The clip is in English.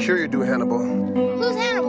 Sure you do, Hannibal. Who's Hannibal?